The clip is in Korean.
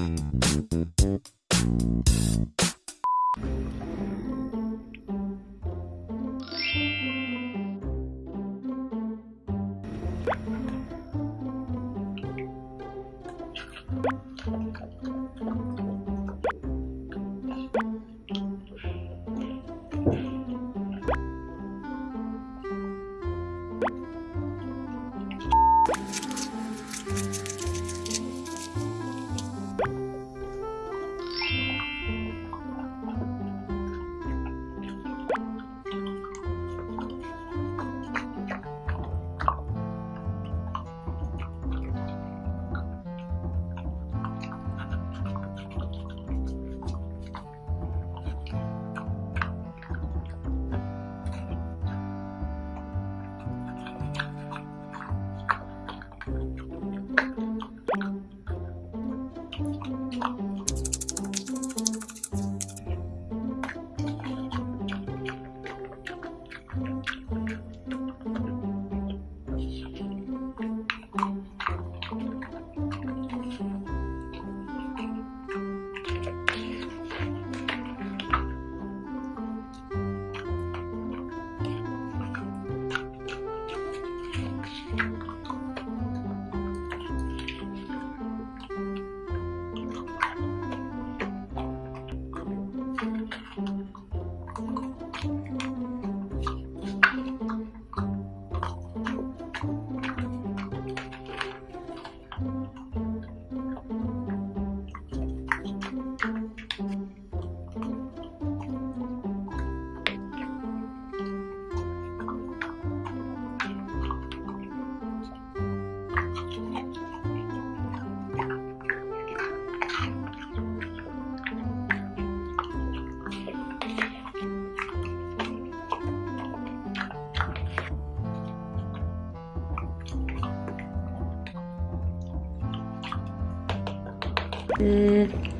Thank you. 끝.